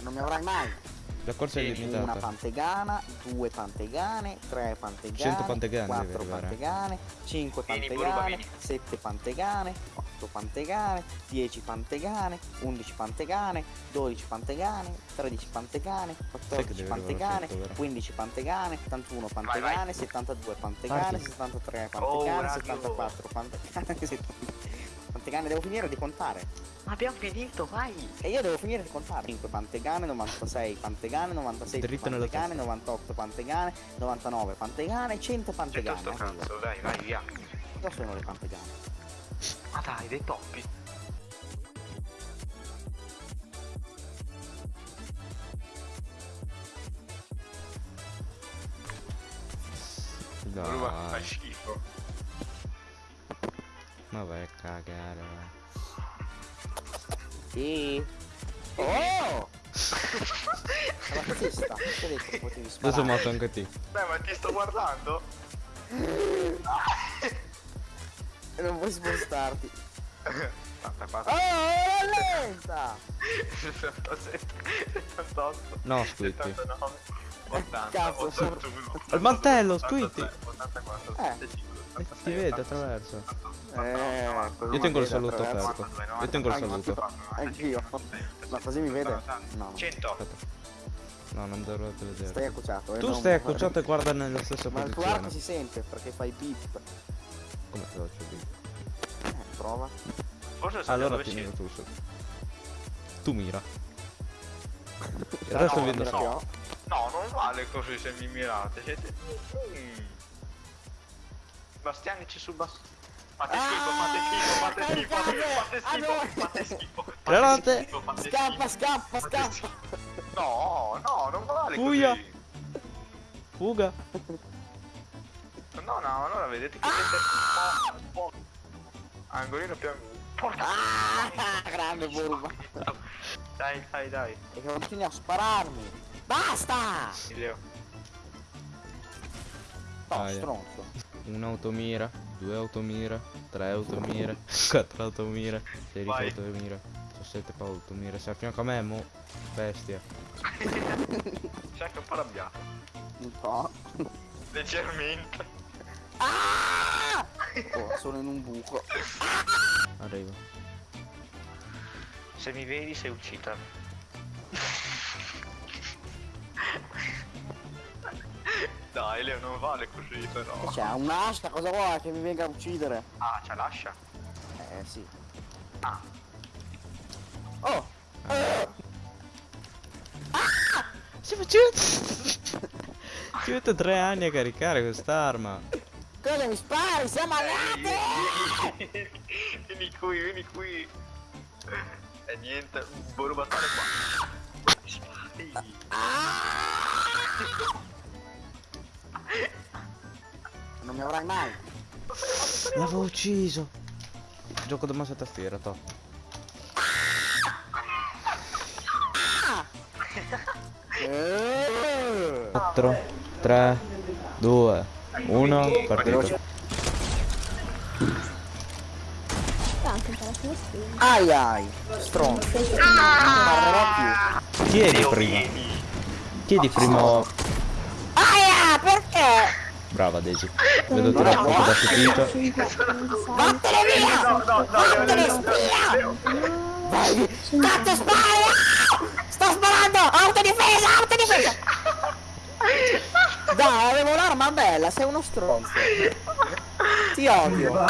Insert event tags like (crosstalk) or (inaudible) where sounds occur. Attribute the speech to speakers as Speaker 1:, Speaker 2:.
Speaker 1: Non mi avrai mai.
Speaker 2: La corsa è
Speaker 1: Una
Speaker 2: limitata.
Speaker 1: pantegana, due pantegane, tre pantegane,
Speaker 2: 100 pantegane
Speaker 1: quattro pantegane, cinque
Speaker 3: Vieni,
Speaker 1: pantegane,
Speaker 3: Burba, vieni.
Speaker 1: sette pantegane, otto pantegane, dieci pantegane, undici pantegane, dodici pantegane, tredici pantegane,
Speaker 2: che
Speaker 1: quattordici
Speaker 2: deve arrivare
Speaker 1: pantegane,
Speaker 2: a 100, vero?
Speaker 1: 15 pantegane, 81 pantegane, 72 pantegane,
Speaker 2: Parti.
Speaker 1: 73
Speaker 3: Oh,
Speaker 1: pantegane,
Speaker 3: radio.
Speaker 1: 74 pantegane, 70 pantegane, devo finire di contare.
Speaker 3: Ma abbiamo finito, vai!
Speaker 1: E io devo finire di contare 5 pantegane, 96 pantegane, 96
Speaker 2: Dritto
Speaker 1: pantegane,
Speaker 2: testa.
Speaker 1: 98 pantegane, 99 pantegane, 100
Speaker 3: C'è
Speaker 1: pantegane.
Speaker 3: sto cazzo, dai, vai via.
Speaker 1: Dove sono le pantegane?
Speaker 3: Ma dai, dei toppi.
Speaker 2: Dai,
Speaker 3: fai schifo.
Speaker 2: ma vai a cagare.
Speaker 1: Sì. Oh! La testa, ti ho detto che potevi
Speaker 2: Adesso
Speaker 1: sparare.
Speaker 2: matto anche te.
Speaker 3: Beh, ma ti sto guardando.
Speaker 1: E non puoi spostarti.
Speaker 3: Aspetta,
Speaker 1: Oh,
Speaker 3: aspetta.
Speaker 1: è lenta!
Speaker 3: 77, 78,
Speaker 2: No, squitti.
Speaker 3: 79, 80,
Speaker 1: Cazzo,
Speaker 3: 81.
Speaker 2: Il mantello,
Speaker 3: 83,
Speaker 2: squitti.
Speaker 3: 84,
Speaker 1: Eh.
Speaker 3: 85, 86,
Speaker 2: Ti vede
Speaker 3: 87,
Speaker 2: attraverso.
Speaker 3: 88,
Speaker 1: Eh,
Speaker 2: Io tengo il saluto aperto. Io tengo il saluto.
Speaker 1: Anch'io. Ma così mi vede? No.
Speaker 3: 100.
Speaker 2: Aspetta. No, non dovrete vedere.
Speaker 1: Stai accocciato. eh,
Speaker 2: Tu stai accocciato e guarda nella stessa
Speaker 1: Ma il tuo
Speaker 2: posizione.
Speaker 1: arco si sente perché fai beep.
Speaker 2: Come faccio dire?
Speaker 1: Eh, prova.
Speaker 3: Forse so
Speaker 2: Allora ti miro tu su. Tu mira. Il
Speaker 1: No,
Speaker 2: resto
Speaker 1: no,
Speaker 2: vedo
Speaker 1: ho.
Speaker 3: No, non vale così se mi mirate. Siete. Mm. Bastianici su Bastiani. Fate schifo, fate schifo, fate
Speaker 1: Ah,
Speaker 3: schifo, fate schifo, fate schifo. fate schifo, fate
Speaker 1: Scappa,
Speaker 3: schifo,
Speaker 1: scappa,
Speaker 3: fate
Speaker 1: scappa.
Speaker 3: schifo. No, no, non vale
Speaker 2: Fuia.
Speaker 3: così.
Speaker 2: Fuga.
Speaker 3: No, no, allora vedete che po- Angolino più. Porca.
Speaker 1: Ah, grande burba.
Speaker 3: Dai, dai, dai.
Speaker 1: E che continui a spararmi. Basta!
Speaker 3: Leo.
Speaker 1: No,
Speaker 2: Ah,
Speaker 1: stronzo.
Speaker 2: Un'automira, due automira, tre automira, (laughs) quattro automira, sei
Speaker 3: Vai.
Speaker 2: automira, sono sette pa- automira, sei a fianco a me, mo, bestia. (laughs)
Speaker 3: Sei anche un po' arrabbiato.
Speaker 1: Un po'.
Speaker 3: Leggermente.
Speaker 1: Ah! Oh, sono in un buco.
Speaker 2: Arrivo.
Speaker 3: Se mi vedi sei uscita. Dai Leo non vale così però.
Speaker 1: Che c'è? Un'asta, cosa vuoi che mi venga a uccidere?
Speaker 3: Ah, c'è l'ascia.
Speaker 1: Eh sì.
Speaker 3: Ah.
Speaker 1: Oh!
Speaker 2: Ci faccio... Ci metto tre anni a caricare quest'arma.
Speaker 1: Cosa mi spari? Siamo alleati!
Speaker 3: Vieni, vieni qui, vieni qui. E niente, vuoi rubatare qua.
Speaker 1: Avrai mai.
Speaker 2: L'avevo ucciso. Gioco da mouse a tastiera, to.
Speaker 1: Eh!
Speaker 2: 4, 3, 2, 1, partito.
Speaker 1: Ai ai! Stronzo. Più.
Speaker 2: Chiedi prima. Chiedi prima.
Speaker 1: Aia! Perché?
Speaker 2: Brava Daisy. Vedo tirato un po' da stupito.
Speaker 4: 5, 6,
Speaker 1: Vattene via!
Speaker 3: No, no, no,
Speaker 1: Vattene spia! Cazzo spara! Sto sparando! Autodifesa! Autodifesa! Dai, avevo l'arma bella, sei uno stronzo. Ti odio.